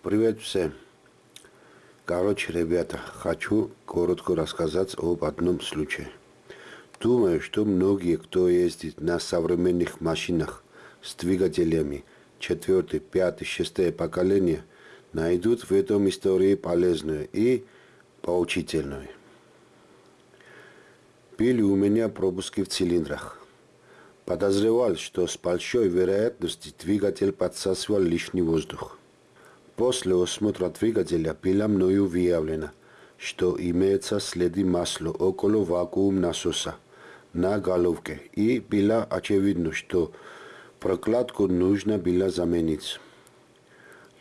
Привет всем. Короче, ребята, хочу коротко рассказать об одном случае. Думаю, что многие, кто ездит на современных машинах с двигателями 4, 5, 6 поколения, найдут в этом истории полезную и поучительную. Были у меня пропуски в цилиндрах. Подозревал, что с большой вероятностью двигатель подсасывал лишний воздух. После осмотра двигателя было мною выявлено, что имеются следы масла около вакуум насоса на головке и было очевидно, что прокладку нужно было заменить.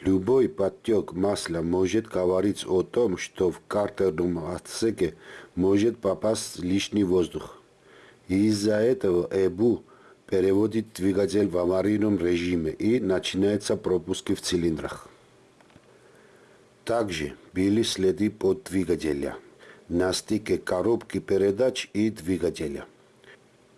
Любой подтек масла может говорить о том, что в картерном отсеке может попасть лишний воздух. Из-за этого ЭБУ переводит двигатель в аварийном режиме и начинается пропуски в цилиндрах. Также были следы под двигателя на стыке коробки передач и двигателя.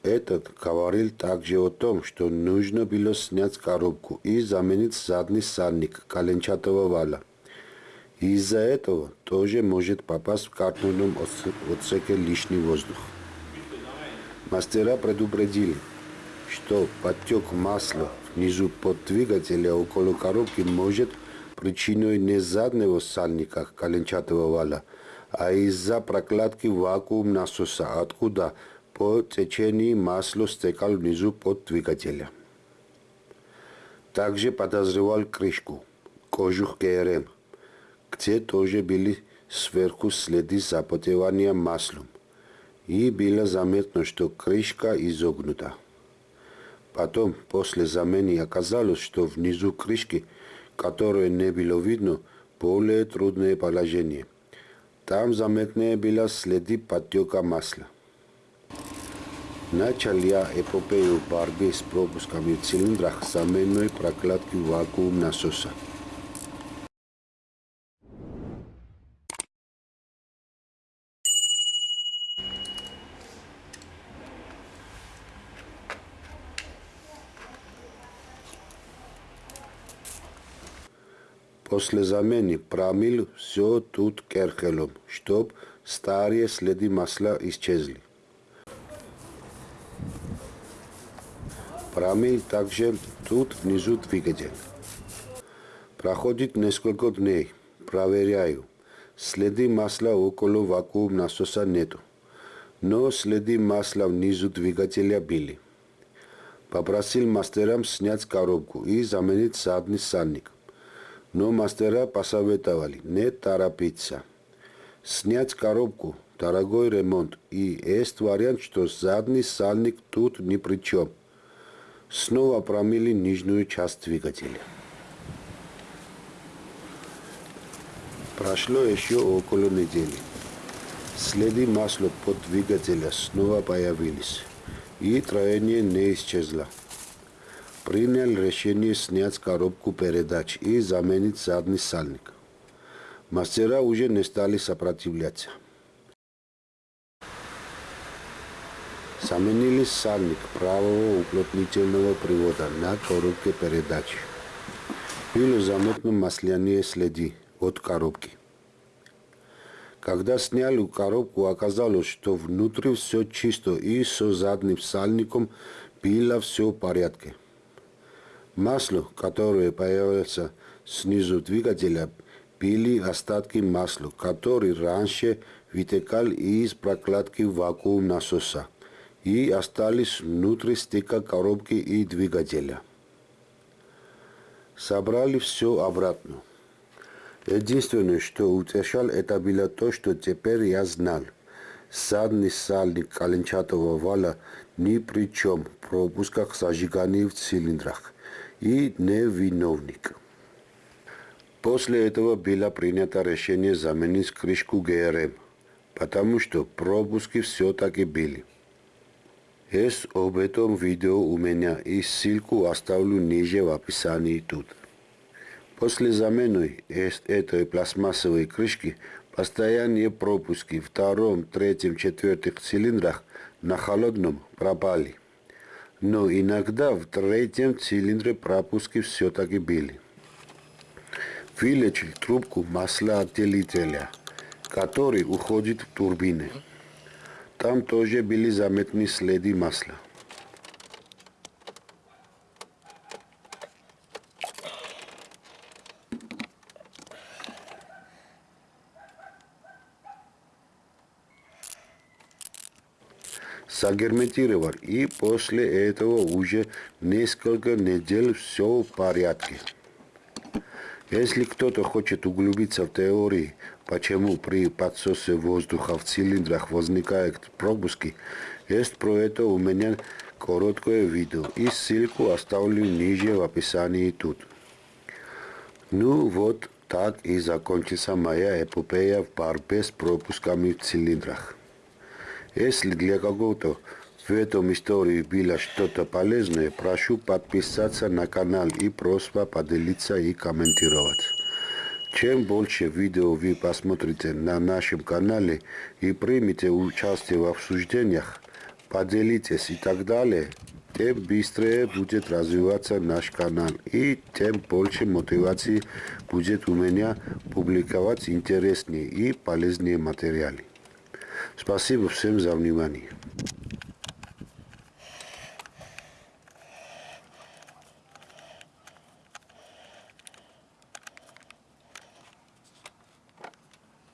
Этот говорил также о том, что нужно было снять коробку и заменить задний сальник коленчатого вала. Из-за этого тоже может попасть в картонном отсеке лишний воздух. Мастера предупредили, что подтек масла внизу под двигателя около коробки может причиной не заднего сальника коленчатого вала, а из-за прокладки вакуум насоса, откуда по течению масло стекал внизу под двигателя. Также подозревал крышку, кожух ГРМ, где тоже были сверху следы запотевания маслом. И было заметно, что крышка изогнута. Потом, после замены, оказалось, что внизу крышки – которое не было видно, более трудное положение. Там заметные были следы подтека масла. Начал я эпопею борьбы с пропусками в цилиндрах заменной прокладки вакуум насоса. После замены промил все тут керхелом, чтоб старые следы масла исчезли. Промил также тут внизу двигатель. Проходит несколько дней, проверяю. Следы масла около вакуум насоса нету, но следы масла внизу двигателя были. Попросил мастерам снять коробку и заменить задний сальник но мастера посоветовали не торопиться. Снять коробку, дорогой ремонт, и есть вариант, что задний сальник тут ни при чем. Снова промили нижнюю часть двигателя. Прошло еще около недели. Следы масла под двигателя снова появились, и троение не исчезло принял решение снять коробку передач и заменить задний сальник. Мастера уже не стали сопротивляться. Заменили сальник правого уплотнительного привода на коробке передач. Было заметно масляные следы от коробки. Когда сняли коробку, оказалось, что внутри все чисто и со задним сальником было все в порядке. Масло, которое появится снизу двигателя, были остатки масла, который раньше вытекал из прокладки вакуум насоса и остались внутри стыка коробки и двигателя. Собрали все обратно. Единственное, что утешал, это было то, что теперь я знал. Задний сальник коленчатого вала ни при чем в пропусках зажигания в цилиндрах и невиновник. После этого было принято решение заменить крышку ГРМ, потому что пропуски все-таки были. Есть об этом видео у меня и ссылку оставлю ниже в описании тут. После замены этой пластмассовой крышки постоянные пропуски в втором, третьем, четвертых цилиндрах на холодном пропали но иногда в третьем цилиндре пропуски все-таки были. вылечил трубку маслоотделителя, который уходит в турбины. Там тоже были заметны следы масла. Сагерметировал, и после этого уже несколько недель все в порядке. Если кто-то хочет углубиться в теории, почему при подсосе воздуха в цилиндрах возникают пропуски, есть про это у меня короткое видео и ссылку оставлю ниже в описании тут. Ну вот так и закончится моя эпопея в борьбе с пропусками в цилиндрах. Если для кого-то в этом истории было что-то полезное, прошу подписаться на канал и просьба поделиться и комментировать. Чем больше видео вы посмотрите на нашем канале и примете участие в обсуждениях, поделитесь и так далее, тем быстрее будет развиваться наш канал и тем больше мотивации будет у меня публиковать интереснее и полезные материалы. Спасибо всем за внимание.